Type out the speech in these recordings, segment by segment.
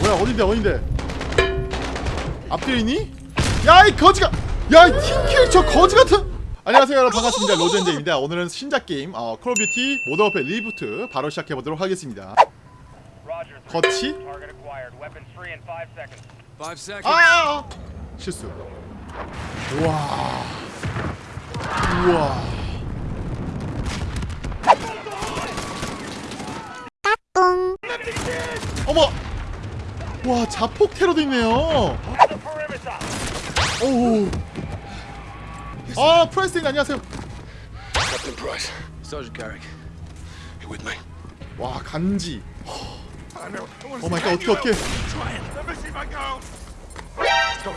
뭐야 어딘데 어딘데? 앞뒤에 있니? 야 이 거지가 야이 팀킬 저 거지 같은. 안녕하세요 여러분. 반갑습니다. 로젠제입니다. 오늘은 신작 게임 어, 콜 오브 듀티 모던 워페 리부트 바로 시작해보도록 하겠습니다. 거치? Seconds. 아, 아 실수. 우와. 우와. 어머 와 자폭 테러도 있네요. 오우 아 프레스팅 안녕하세요? 와 간지. 오 마이 갓 어떻게 어떻게.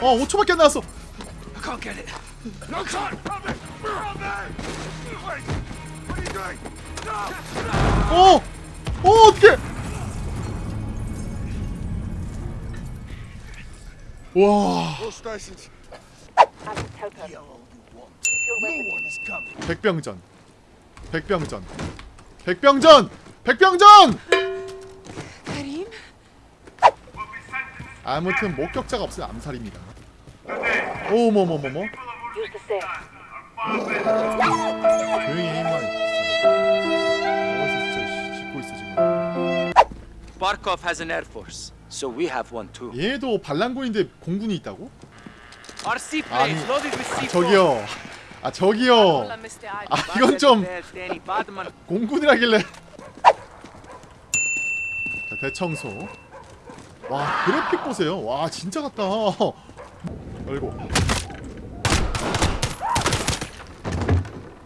어 5초밖에 안 나왔어 get it. No coming. 백병전. 백병전. 백병전! 백병전? 아무튼 목격자가 없으면 암살입니다. 오머머머머 Use the stairs. 조용히 해 임마. 어디서 진짜 씨, 짓고 있어 지금. Barkov has an air force, so we have one too. 얘도 반란군인데 공군이 있다고? 아니, loaded with C4. 저기요 아 저기요 아 이건 좀. 공군이라길래 자 대청소 와 그래픽 보세요 와 진짜 같다 열고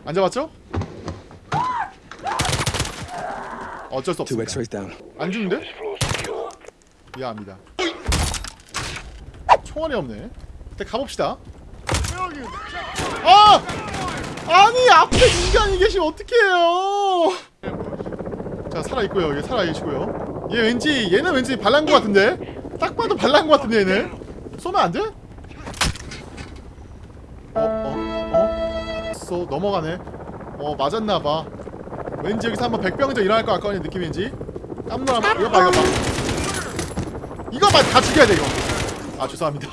안 잡았죠? 어쩔 수 없습니다 down. 안 죽는데? 미안합니다 총알이 없네 일단 가봅시다 아! 아니 앞에 인간이 계시면 어떡해요 자 살아있고요 여기 살아계시고요 얘 왠지 얘는 왠지 반란구 같은데 딱 봐도 반란구 같은데 얘는 쏘면 안 돼? 어? 어? 어? 쏘 넘어가네 어 맞았나봐 왠지 여기서 한번 백병전 일어날 것 같거니 느낌 왠지 깜놀 한번 이거 봐 이거 봐 이거 봐다 죽여야 돼 이거 아 죄송합니다.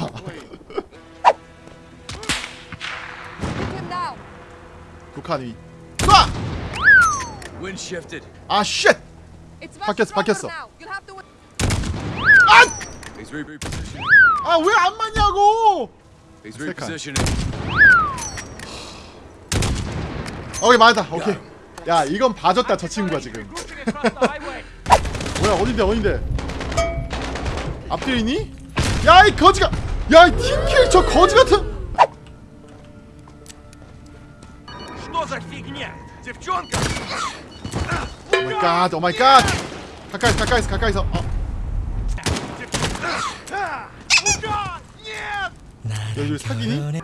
북한 위 쏴! 아 쉣! 바뀌었어, 바뀌었어. 아! He's re- repositioning. 아왜 안 맞냐고! 오케이 맞았다 오케이 야 이건 봐줬다 저 친구가 지금. 뭐야 어딘데 어딘데 앞뒤에 있니? 야 이 거지가 야이 team kill 저 거지 같은. 오마이갓 오마이갓 가까이서 가까이서 가까이서 어. 여기 사기니?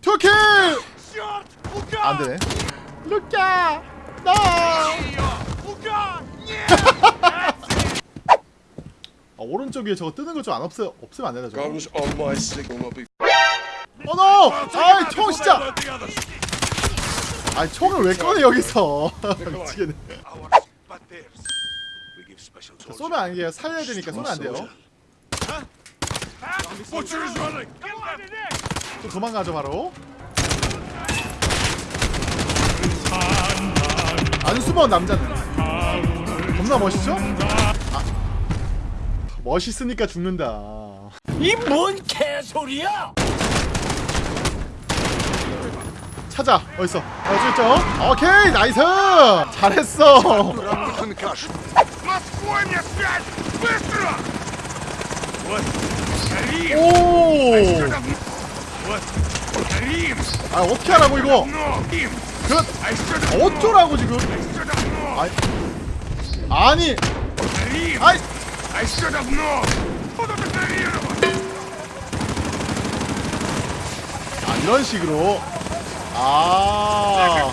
투킬! 안되네. 루카! 나! 아, 오른쪽 위에 저거 뜨는 거 좀 안 없어 없으면 안 되나 저거 be. 어노! 아이 총 진짜. 아이 총을 왜 꺼내 여기서 미치겠네. 쏘면 안 돼요 살려야 되니까 쏘면 안 돼요. 또 도망가죠 바로 안 숨어 남자는 겁나 멋있죠? 멋있으니까 죽는다. 이 뭔 개소리야? 찾아. 어딨어. 어디 있죠? 오케이 nice! 잘했어. 오아 어떻게 하라고 이거? 그 어쩌라고 지금? 아니! 아이! I should have known! 아, 이런 식으로 아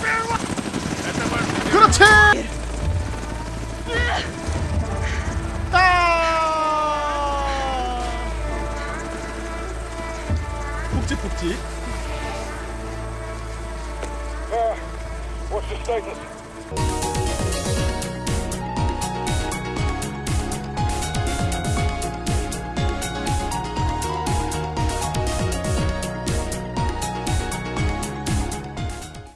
그렇지! 아 푹지푹지 What's the status?